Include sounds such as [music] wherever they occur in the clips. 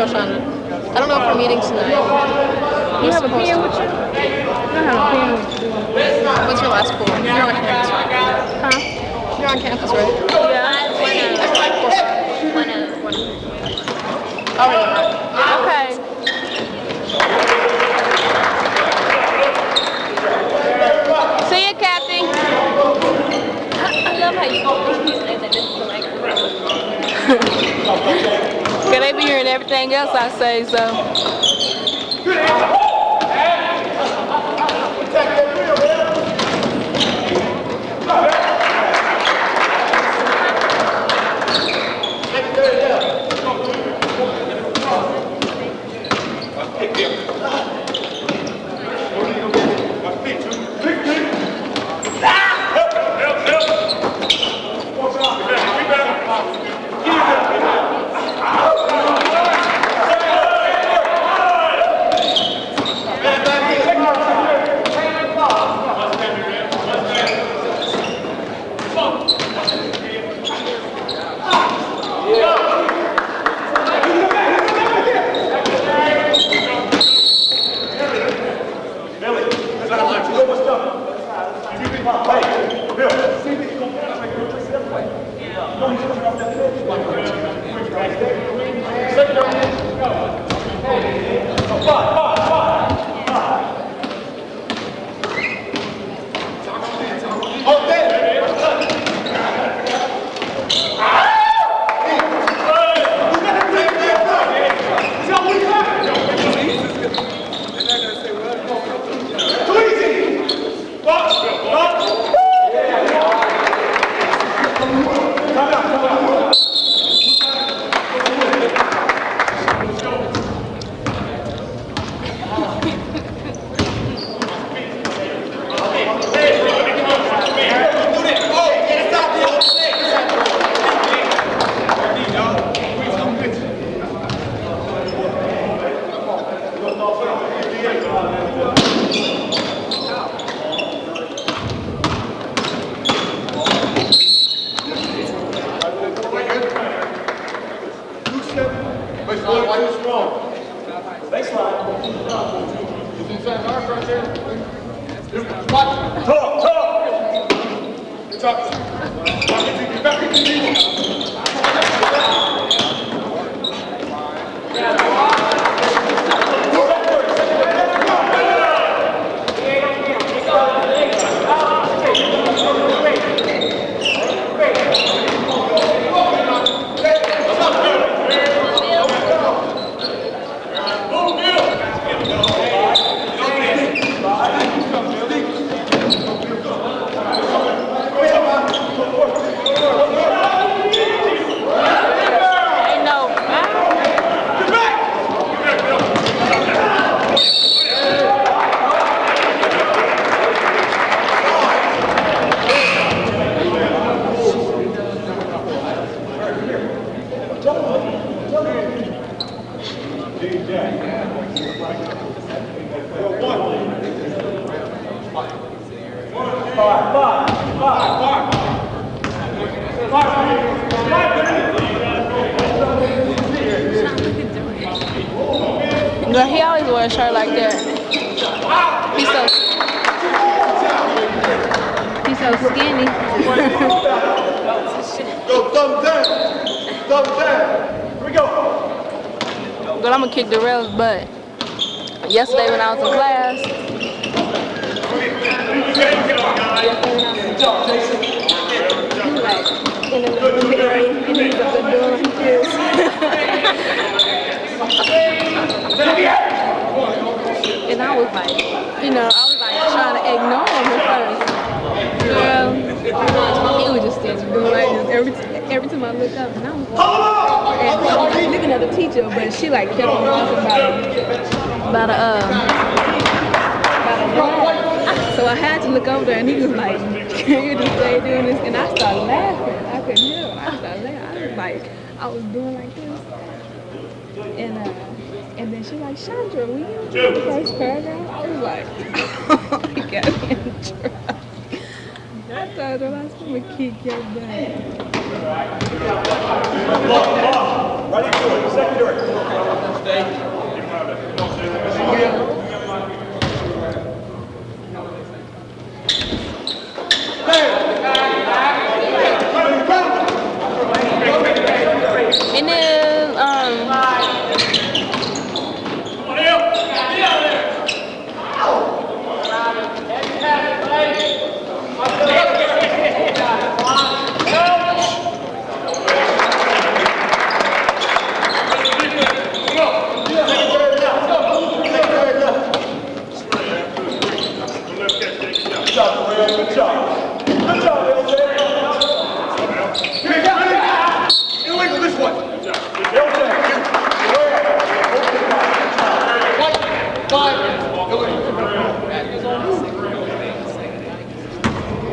Yoshan. I don't know if we're meeting tonight. You have a pin with you? I don't have a pin with you. What's your last pool? You're on campus, right? Huh? You're on campus, right? Yeah. One of. One of. Oh, yeah. Okay. See you, Kathy. I, love how you always use it [laughs] [laughs] Cause they be hearing everything else I say, so.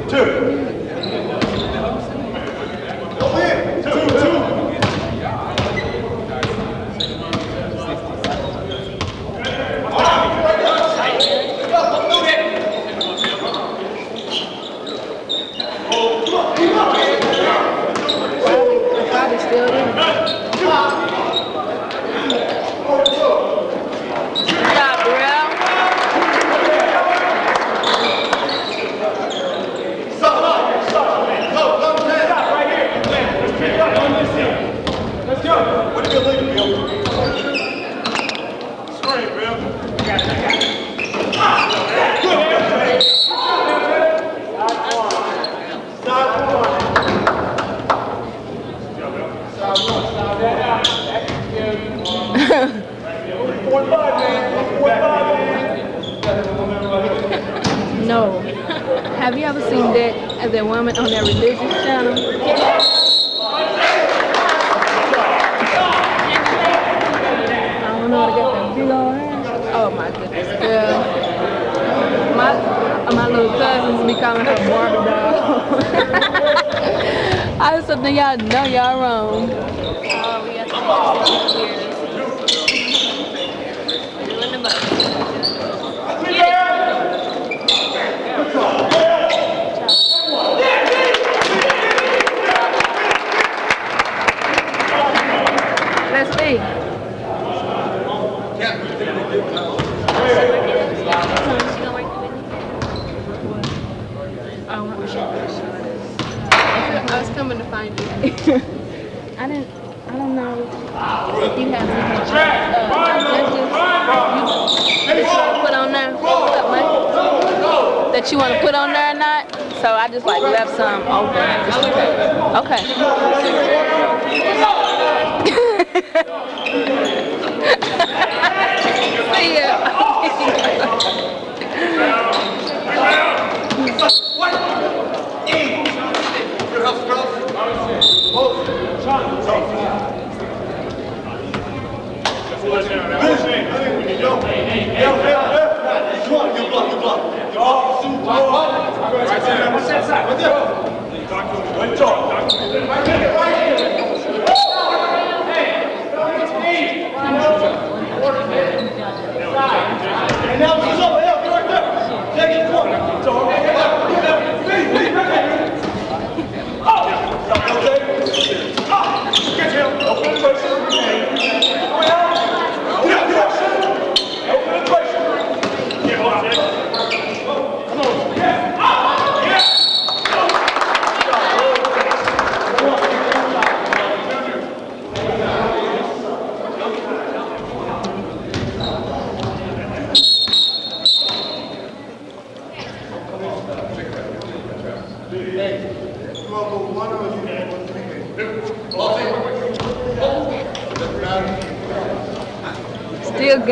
two.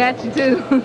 Got you too. [laughs]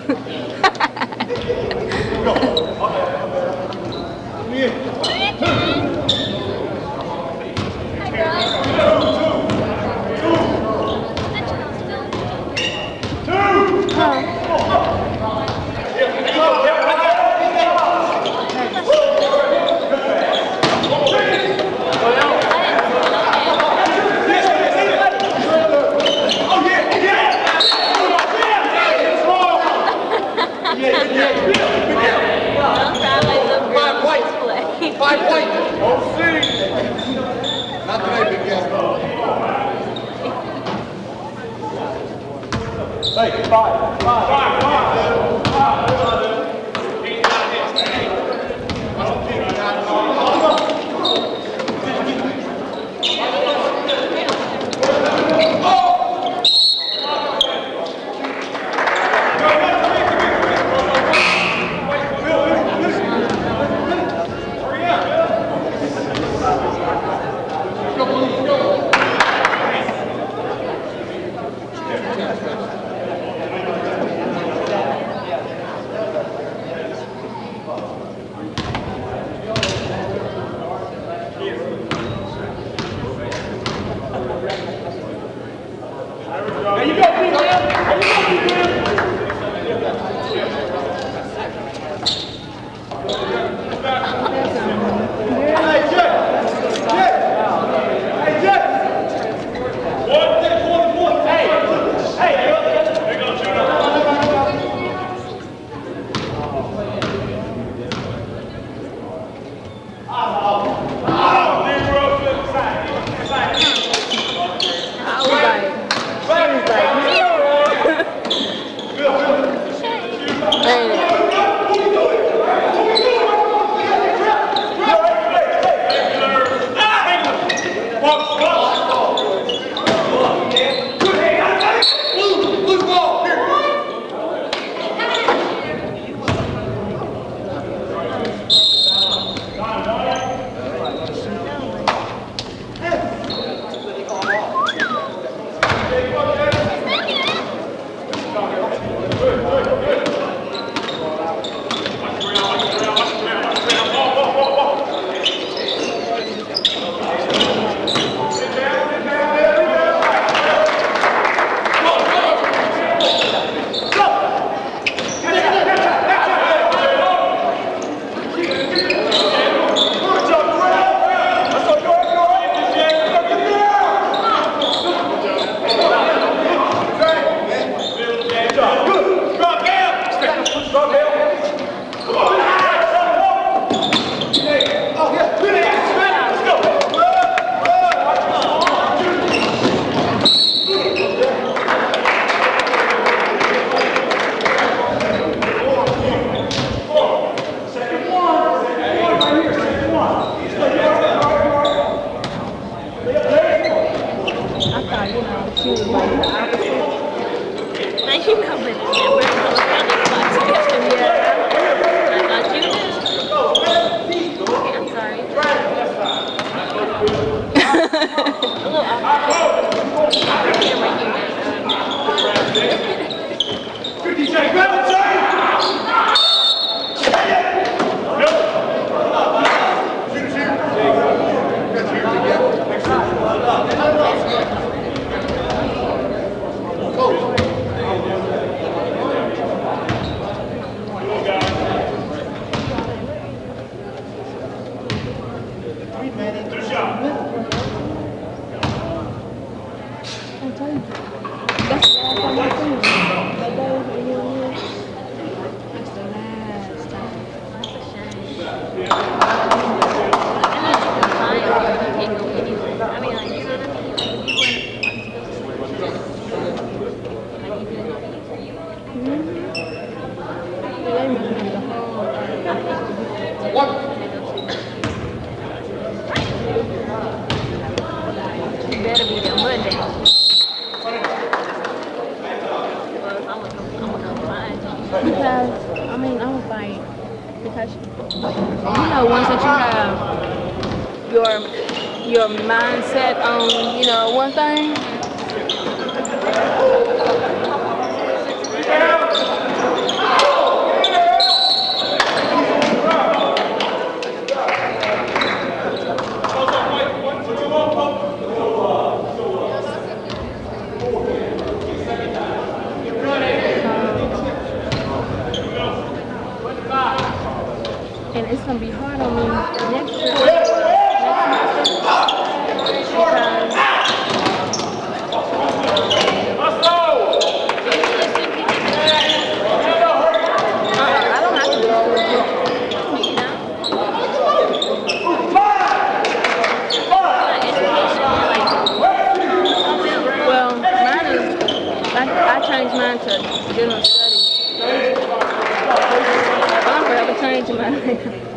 take a picture.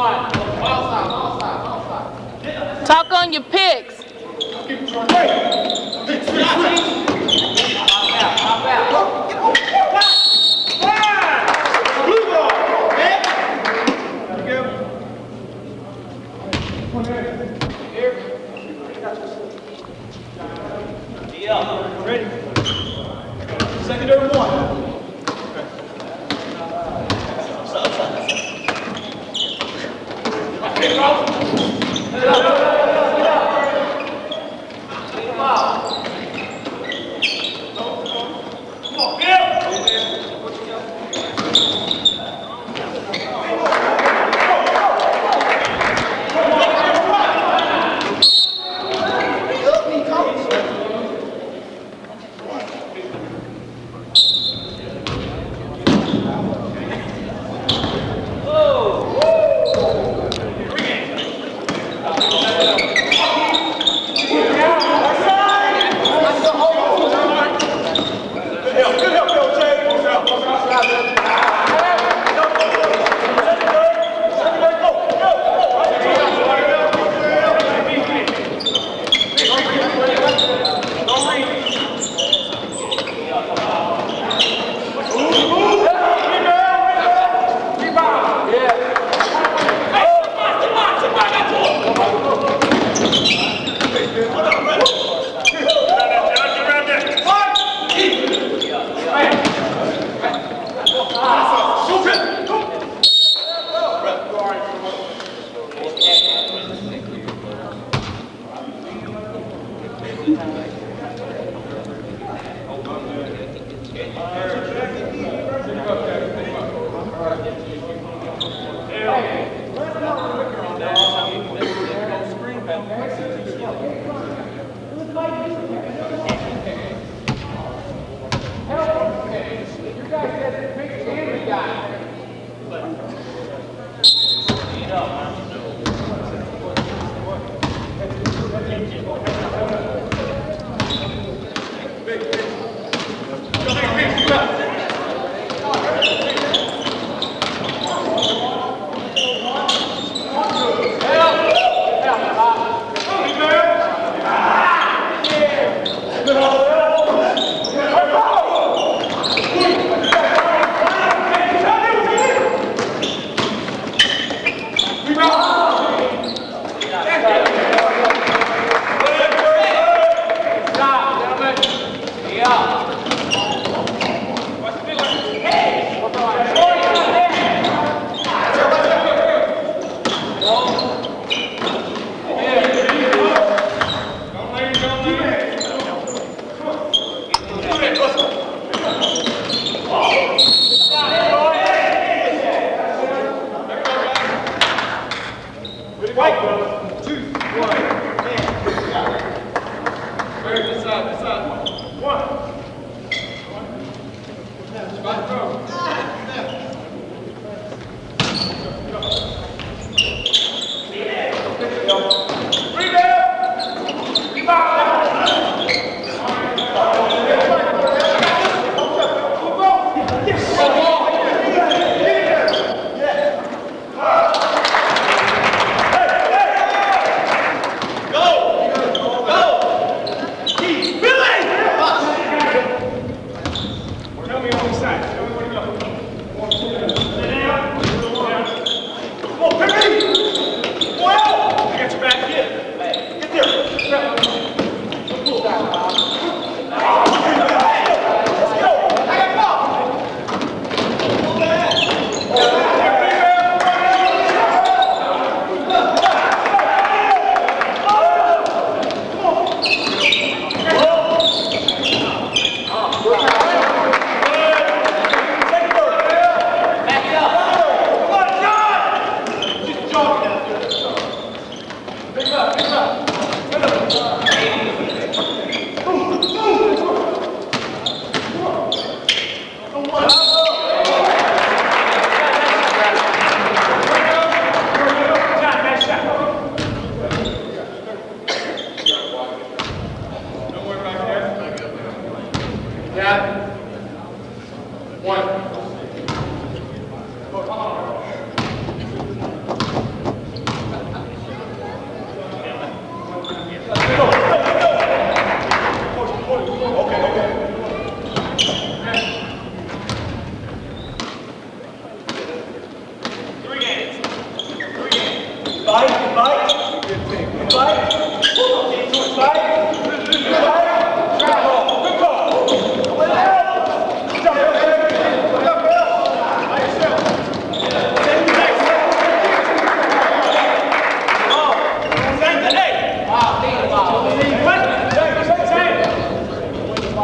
Box 51. Talk on your picks.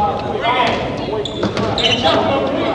Hey, jump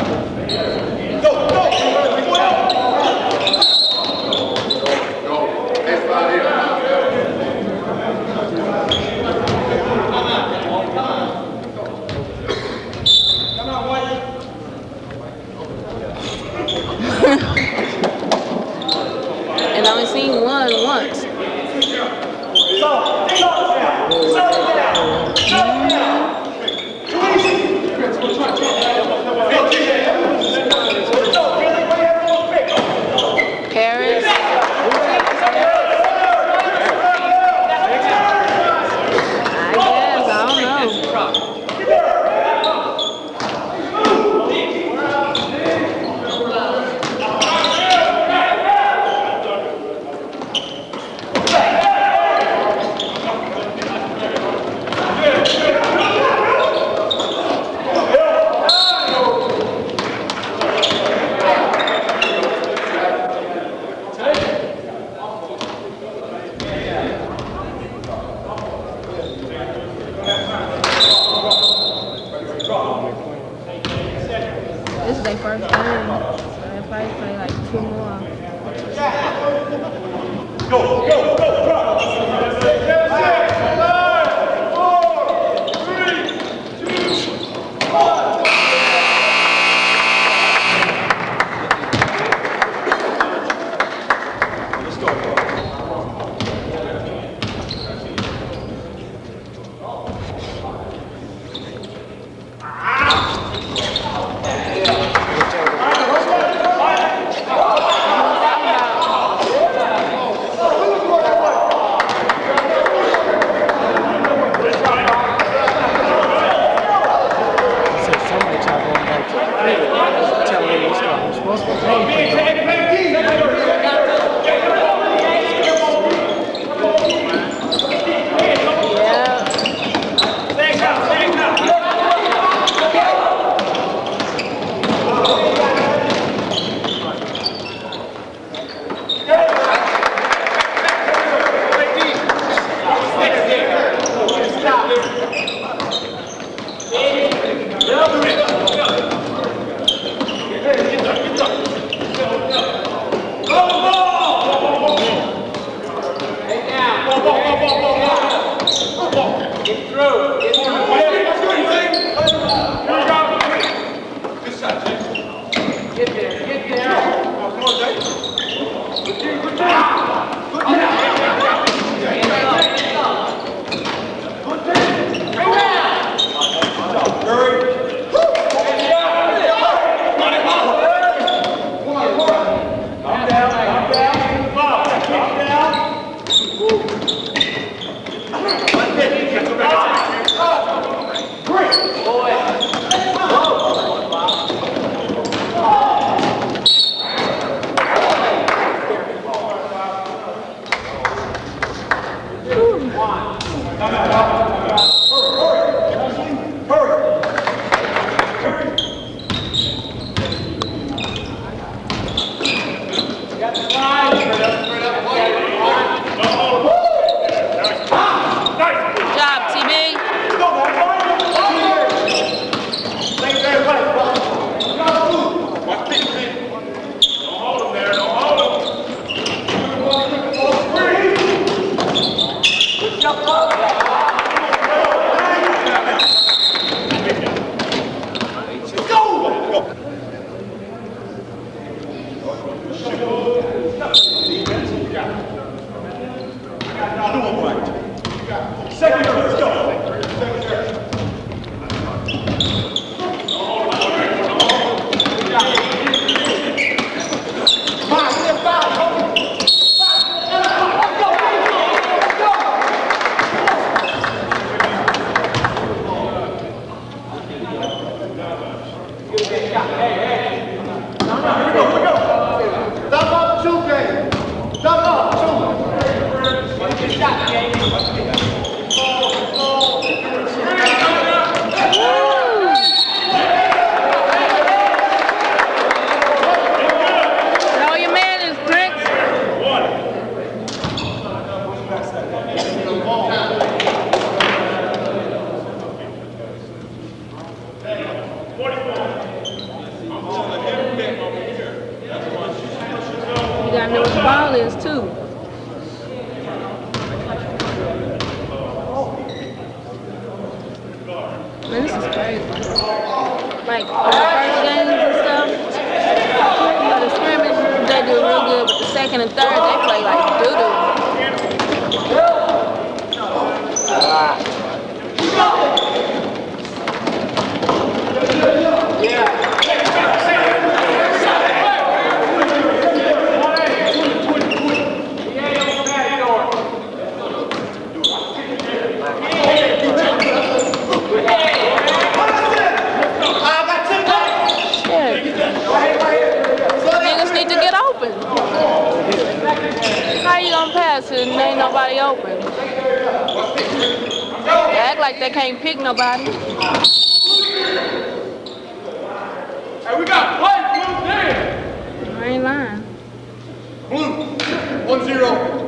one zero.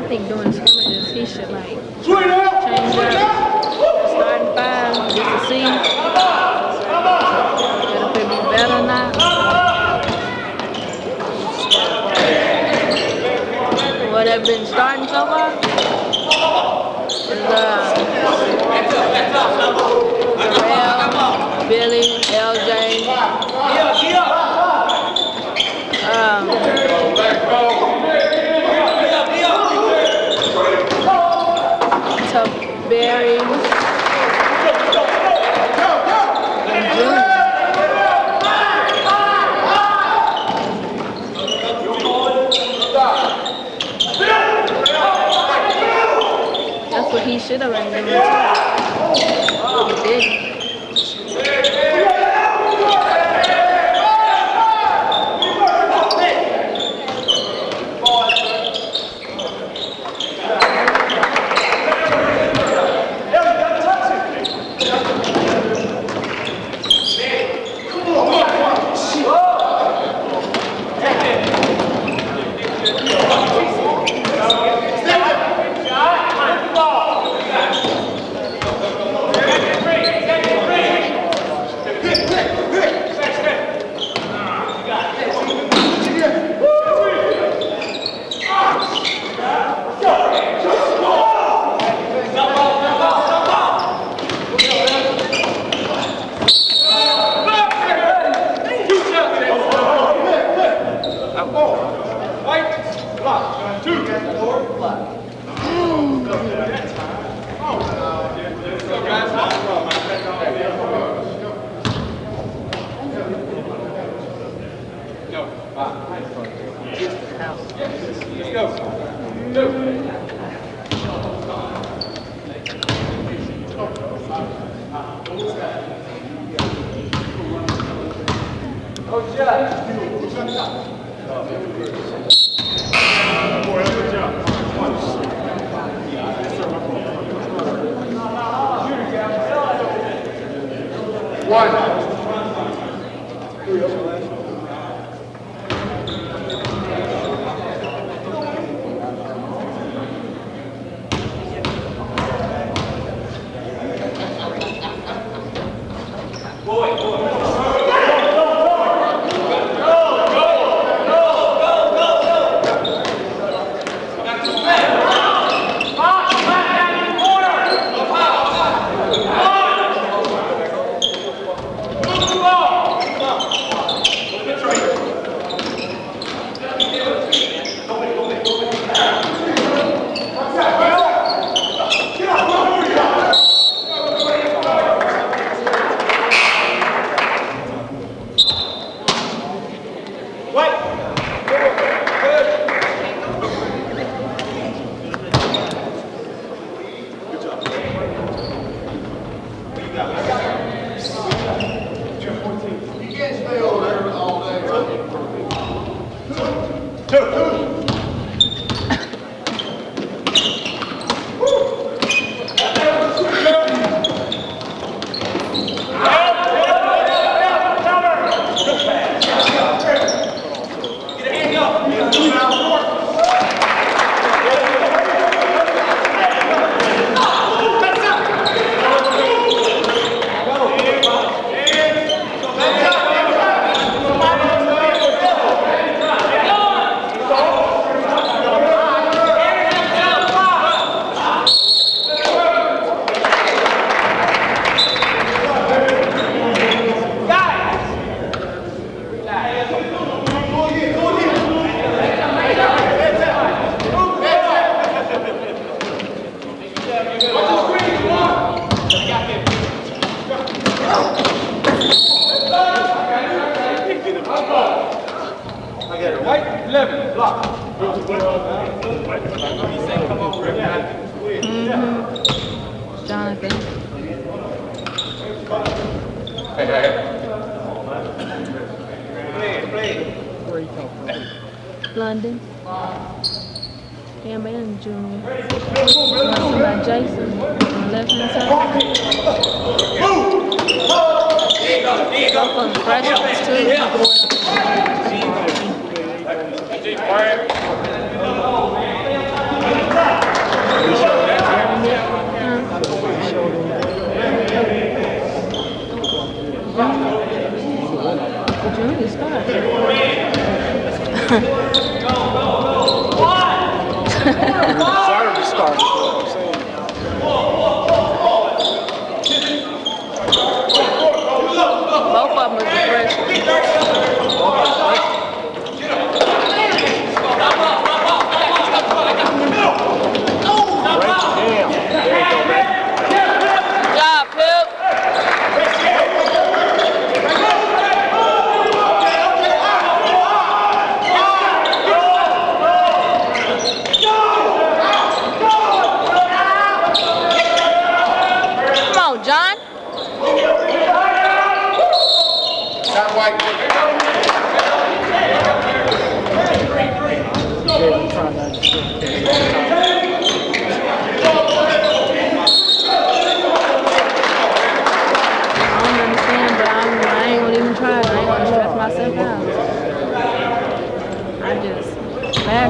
I think doing scrimmages, he should like change up starting five, to see. What have been starting so far? Is, uh, Darrell, Billy, LJ. That's what he should have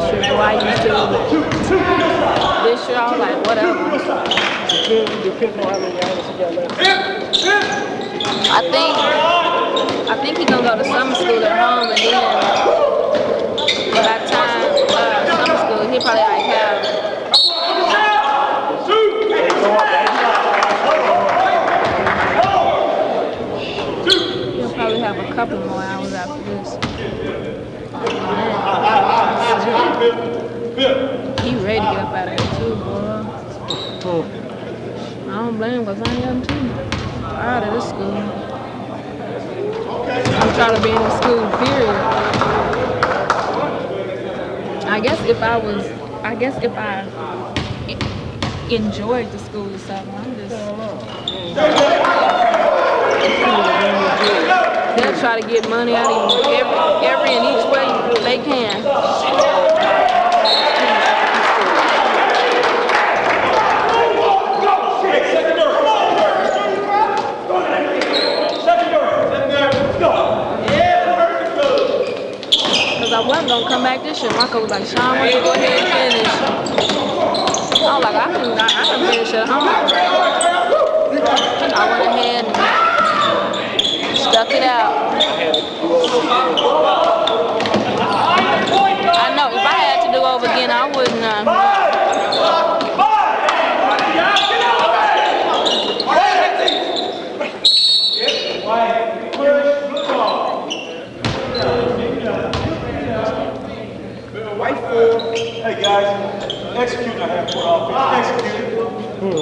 schedule I used to. This year I was like, whatever. I think I think he gonna go to summer school at home and then by the time uh, summer school he probably like have he'll probably have a couple more hours after this. He ready to get out of here too, boy. I don't blame him because I am young too. Out of this school. I'm trying to be in the school, period. I guess if I was, I guess if I enjoyed the school or something, I'm just. They'll try to get money out of you every, every and each way they can. Because I wasn't going to come back this year. My coach was like, Sean, why don't you go ahead and finish? I was like, I can, I, I can finish at home. I went ahead and stuck it out. I know, if I had to do over again, I wouldn't. Uh, Hey guys, execute the half court offense. Execute it.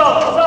스톱!